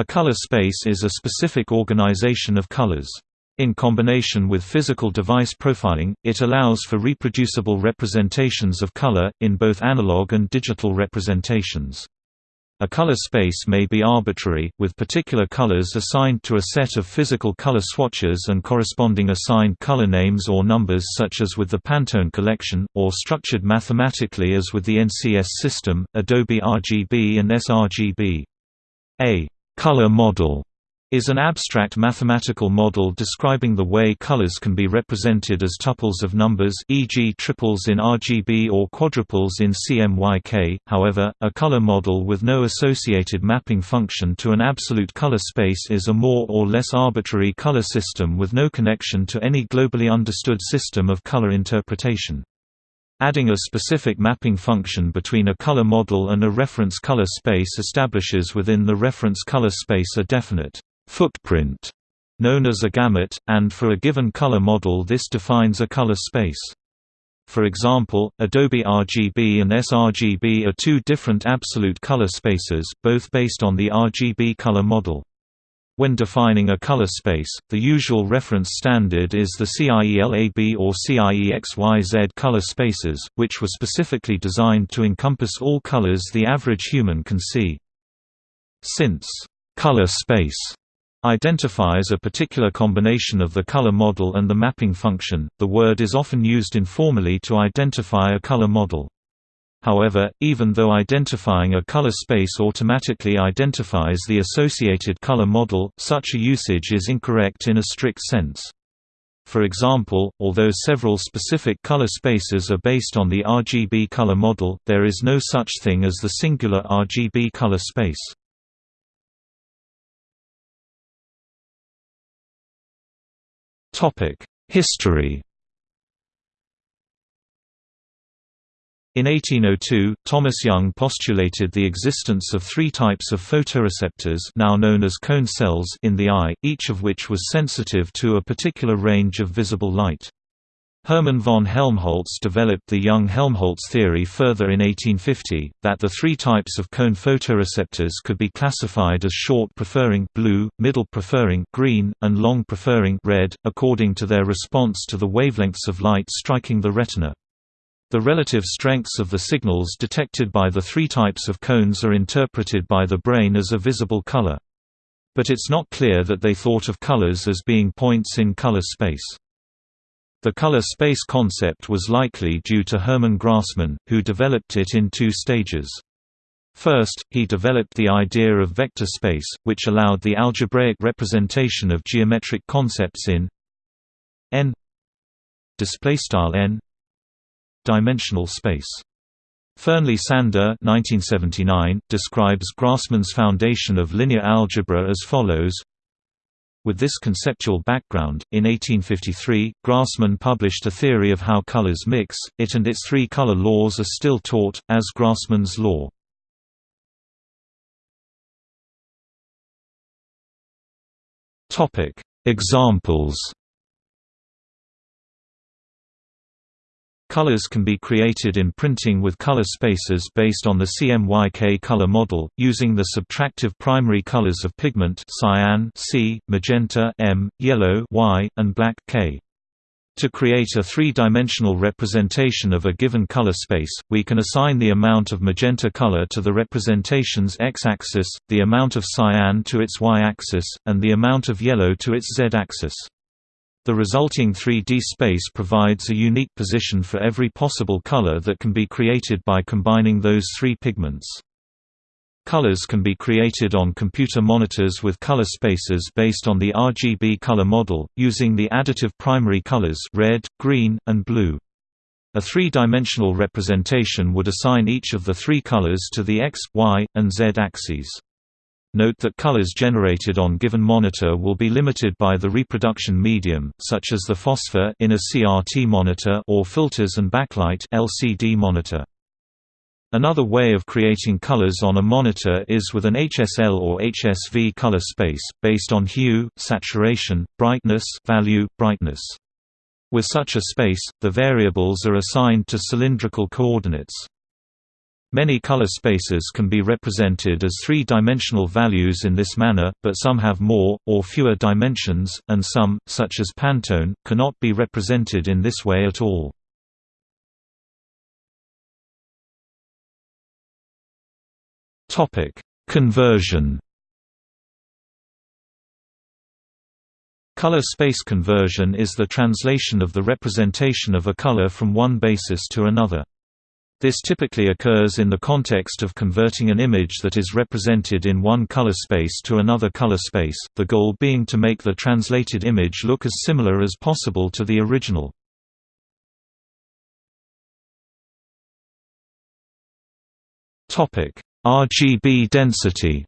A color space is a specific organization of colors. In combination with physical device profiling, it allows for reproducible representations of color, in both analog and digital representations. A color space may be arbitrary, with particular colors assigned to a set of physical color swatches and corresponding assigned color names or numbers such as with the Pantone collection, or structured mathematically as with the NCS system, Adobe RGB and sRGB. A color model is an abstract mathematical model describing the way colors can be represented as tuples of numbers e.g. triples in RGB or quadruples in CMYK. However, a color model with no associated mapping function to an absolute color space is a more or less arbitrary color system with no connection to any globally understood system of color interpretation. Adding a specific mapping function between a color model and a reference color space establishes within the reference color space a definite footprint known as a gamut, and for a given color model this defines a color space. For example, Adobe RGB and sRGB are two different absolute color spaces, both based on the RGB color model. When defining a color space, the usual reference standard is the CIELAB or CIEXYZ color spaces, which were specifically designed to encompass all colors the average human can see. Since color space identifies a particular combination of the color model and the mapping function. The word is often used informally to identify a color model. However, even though identifying a color space automatically identifies the associated color model, such a usage is incorrect in a strict sense. For example, although several specific color spaces are based on the RGB color model, there is no such thing as the singular RGB color space. History In 1802, Thomas Young postulated the existence of three types of photoreceptors now known as cone cells in the eye, each of which was sensitive to a particular range of visible light. Hermann von Helmholtz developed the Young-Helmholtz theory further in 1850, that the three types of cone photoreceptors could be classified as short preferring blue, middle preferring green, and long preferring red, according to their response to the wavelengths of light striking the retina. The relative strengths of the signals detected by the three types of cones are interpreted by the brain as a visible color. But it's not clear that they thought of colors as being points in color space. The color space concept was likely due to Hermann Grassmann, who developed it in two stages. First, he developed the idea of vector space, which allowed the algebraic representation of geometric concepts in n n dimensional space. Fearnley Sander 1979 describes Grassmann's foundation of linear algebra as follows with this conceptual background, in 1853, Grassmann published a theory of how colors mix, it and its three color laws are still taught, as Grassmann's law. Examples Colors can be created in printing with color spaces based on the CMYK color model, using the subtractive primary colors of pigment cyan C, magenta M, yellow Y, and black K. To create a three-dimensional representation of a given color space, we can assign the amount of magenta color to the representation's x-axis, the amount of cyan to its y-axis, and the amount of yellow to its z-axis. The resulting 3D space provides a unique position for every possible color that can be created by combining those three pigments. Colors can be created on computer monitors with color spaces based on the RGB color model, using the additive primary colors red, green, and blue. A three-dimensional representation would assign each of the three colors to the x, y, and z axes. Note that colors generated on given monitor will be limited by the reproduction medium, such as the phosphor in a CRT monitor or filters and backlight LCD monitor. Another way of creating colors on a monitor is with an HSL or HSV color space, based on hue, saturation, brightness value, brightness. With such a space, the variables are assigned to cylindrical coordinates. Many color spaces can be represented as three-dimensional values in this manner, but some have more, or fewer dimensions, and some, such as Pantone, cannot be represented in this way at all. Conversion Color space conversion is the translation of the representation of a color from one basis to another. This typically occurs in the context of converting an image that is represented in one color space to another color space, the goal being to make the translated image look as similar as possible to the original. RGB density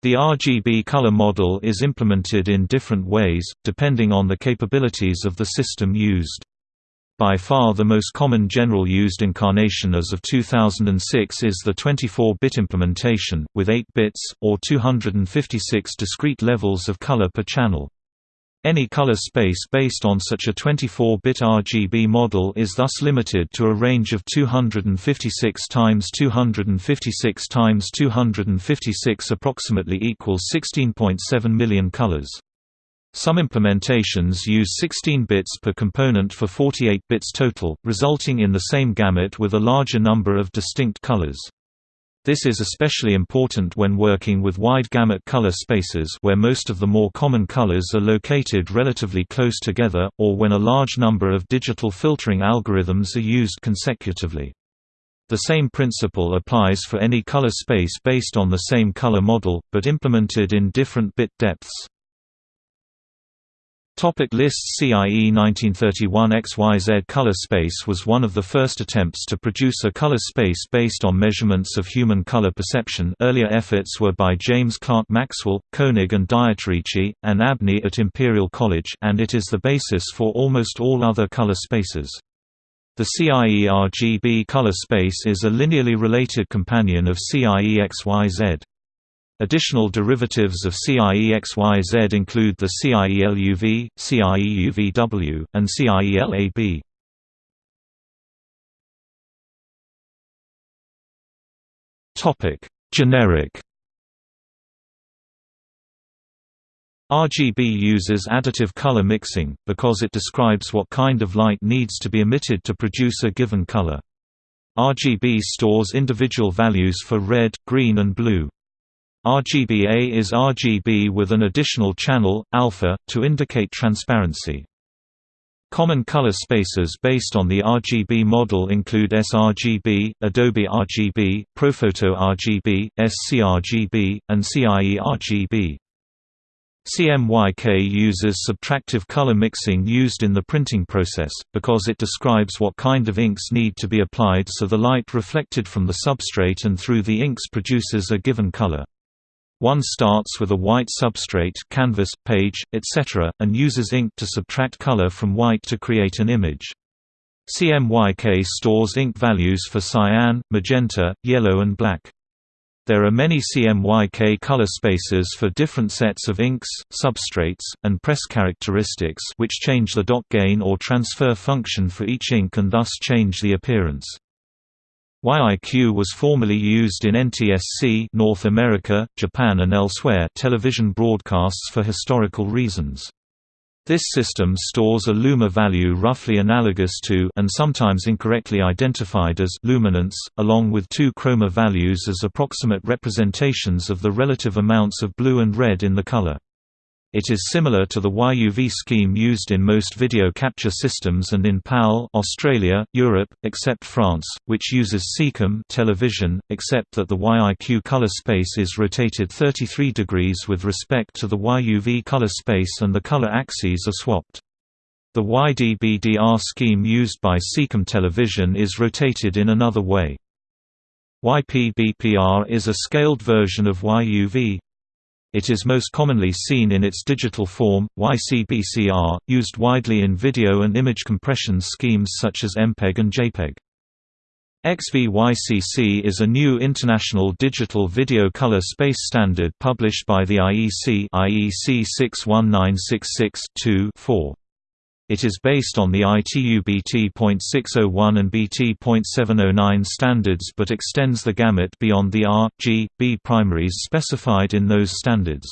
The RGB color model is implemented in different ways, depending on the capabilities of the system used. By far the most common general used incarnation as of 2006 is the 24-bit implementation, with 8 bits, or 256 discrete levels of color per channel. Any color space based on such a 24-bit RGB model is thus limited to a range of 256 times 256 times 256 approximately equals 16.7 million colors. Some implementations use 16 bits per component for 48 bits total, resulting in the same gamut with a larger number of distinct colors. This is especially important when working with wide gamut color spaces where most of the more common colors are located relatively close together, or when a large number of digital filtering algorithms are used consecutively. The same principle applies for any color space based on the same color model, but implemented in different bit depths. Topic lists CIE 1931 XYZ color space was one of the first attempts to produce a color space based on measurements of human color perception earlier efforts were by James Clerk Maxwell, Koenig and Dieterici, and Abney at Imperial College and it is the basis for almost all other color spaces. The CIE RGB color space is a linearly related companion of CIE XYZ. Additional derivatives of CIEXYZ include the CIELUV, CIEUVW, and CIELAB. Topic: Generic RGB uses additive color mixing, because it describes what kind of light needs to be emitted to produce a given color. RGB stores individual values for red, green and blue. RGBA is RGB with an additional channel, alpha, to indicate transparency. Common color spaces based on the RGB model include sRGB, Adobe RGB, ProPhoto RGB, sCRGB, and CIE RGB. CMYK uses subtractive color mixing used in the printing process, because it describes what kind of inks need to be applied so the light reflected from the substrate and through the inks produces a given color. One starts with a white substrate canvas, page, etc., and uses ink to subtract color from white to create an image. CMYK stores ink values for cyan, magenta, yellow and black. There are many CMYK color spaces for different sets of inks, substrates, and press characteristics which change the dot gain or transfer function for each ink and thus change the appearance. YIQ was formerly used in NTSC North America, Japan and elsewhere television broadcasts for historical reasons. This system stores a luma value roughly analogous to and sometimes incorrectly identified as luminance, along with two chroma values as approximate representations of the relative amounts of blue and red in the color. It is similar to the YUV scheme used in most video capture systems and in PAL Australia, Europe, except France, which uses SECAM television, except that the YIQ color space is rotated 33 degrees with respect to the YUV color space and the color axes are swapped. The YDBDR scheme used by SECAM television is rotated in another way. YPBPR is a scaled version of YUV, it is most commonly seen in its digital form, YCBCR, used widely in video and image compression schemes such as MPEG and JPEG. XVYCC is a new international digital video color space standard published by the IEC IEC 61966-2-4. It is based on the ITU BT.601 and BT.709 standards but extends the gamut beyond the R, G, B primaries specified in those standards.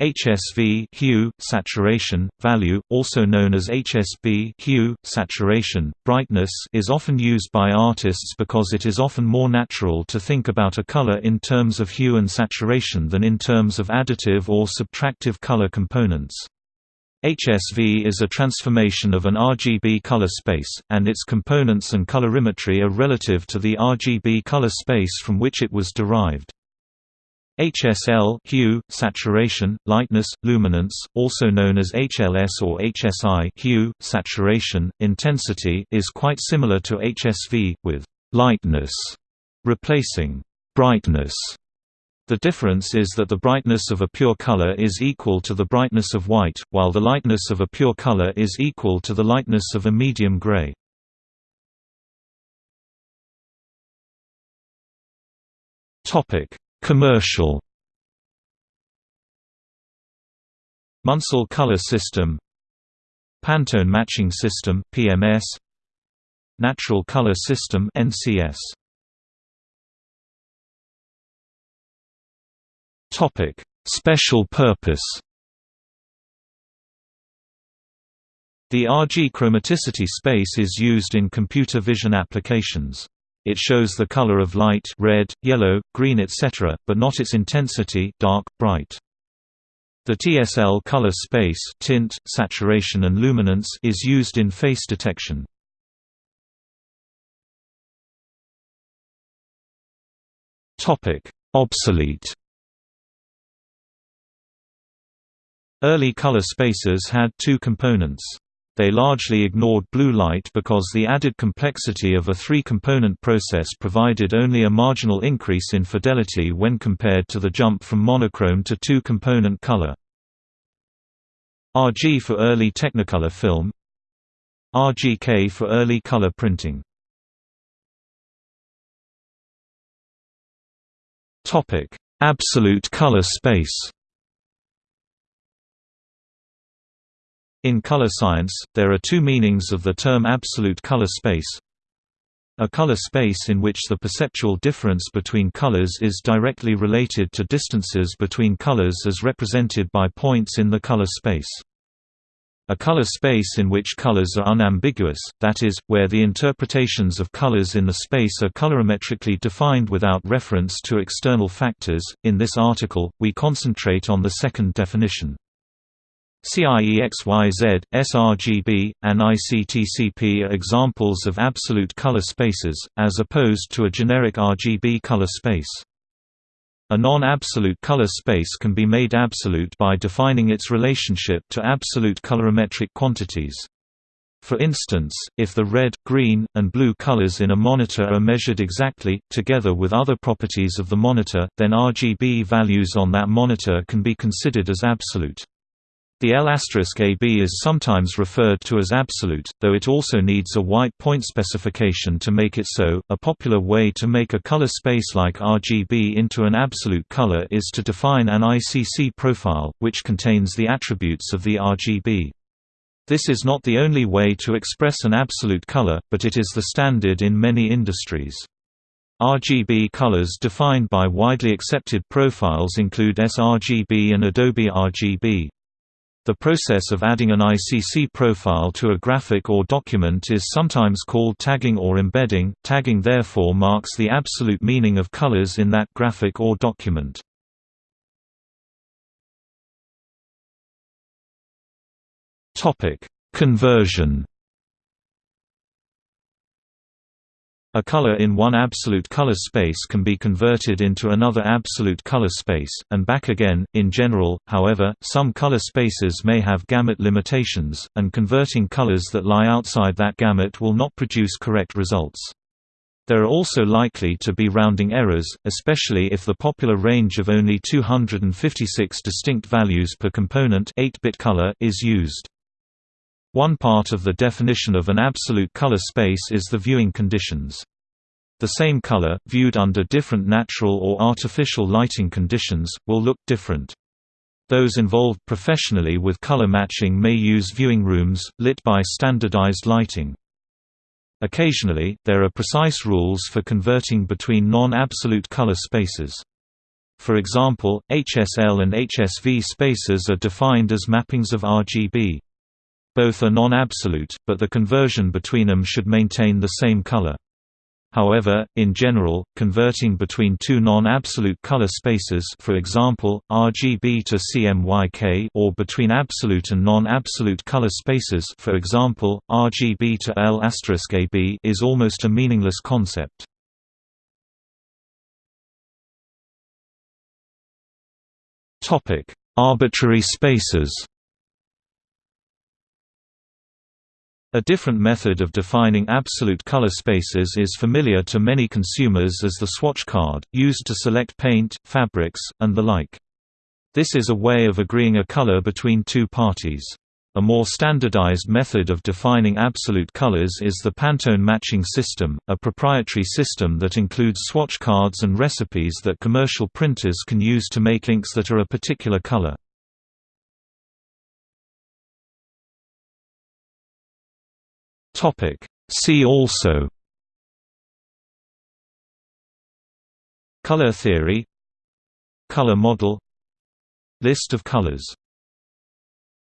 HSV hue, saturation, value, also known as HSB hue, saturation, brightness is often used by artists because it is often more natural to think about a color in terms of hue and saturation than in terms of additive or subtractive color components. HSV is a transformation of an RGB color space, and its components and colorimetry are relative to the RGB color space from which it was derived. HSL hue, saturation, lightness, luminance, also known as HLS or HSI hue, saturation, intensity is quite similar to HSV, with lightness replacing brightness. The difference is that the brightness of a pure color is equal to the brightness of white, while the lightness of a pure color is equal to the lightness of a medium gray. Topic: Commercial Munsell Color System Pantone Matching System PMS Natural Color System NCS Topic: Special purpose. The RG chromaticity space is used in computer vision applications. It shows the color of light red, yellow, green etc., but not its intensity dark, bright. The TSL color space tint, saturation and luminance is used in face detection. Obsolete Early color spacers had two components. They largely ignored blue light because the added complexity of a three-component process provided only a marginal increase in fidelity when compared to the jump from monochrome to two-component color. RG for early Technicolor film RGK for early color printing Absolute color space In color science, there are two meanings of the term absolute color space. A color space in which the perceptual difference between colors is directly related to distances between colors as represented by points in the color space. A color space in which colors are unambiguous, that is, where the interpretations of colors in the space are colorimetrically defined without reference to external factors. In this article, we concentrate on the second definition. CIEXYZ, sRGB, and ICTCP are examples of absolute color spaces, as opposed to a generic RGB color space. A non-absolute color space can be made absolute by defining its relationship to absolute colorimetric quantities. For instance, if the red, green, and blue colors in a monitor are measured exactly, together with other properties of the monitor, then RGB values on that monitor can be considered as absolute. The L*AB is sometimes referred to as absolute, though it also needs a white point specification to make it so. A popular way to make a color space like RGB into an absolute color is to define an ICC profile, which contains the attributes of the RGB. This is not the only way to express an absolute color, but it is the standard in many industries. RGB colors defined by widely accepted profiles include sRGB and Adobe RGB. The process of adding an ICC profile to a graphic or document is sometimes called tagging or embedding. Tagging therefore marks the absolute meaning of colors in that graphic or document. Topic: Conversion A color in one absolute color space can be converted into another absolute color space, and back again. In general, however, some color spaces may have gamut limitations, and converting colors that lie outside that gamut will not produce correct results. There are also likely to be rounding errors, especially if the popular range of only 256 distinct values per component 8-bit color is used. One part of the definition of an absolute color space is the viewing conditions. The same color, viewed under different natural or artificial lighting conditions, will look different. Those involved professionally with color matching may use viewing rooms, lit by standardized lighting. Occasionally, there are precise rules for converting between non-absolute color spaces. For example, HSL and HSV spaces are defined as mappings of RGB. Both are non-absolute, but the conversion between them should maintain the same color. However, in general, converting between two non-absolute color spaces for example, RGB to CMYK or between absolute and non-absolute color spaces for example, RGB to L*AB is almost a meaningless concept. Arbitrary spaces A different method of defining absolute color spaces is familiar to many consumers as the swatch card, used to select paint, fabrics, and the like. This is a way of agreeing a color between two parties. A more standardized method of defining absolute colors is the Pantone matching system, a proprietary system that includes swatch cards and recipes that commercial printers can use to make inks that are a particular color. Topic. See also. Color theory. Color model. List of colors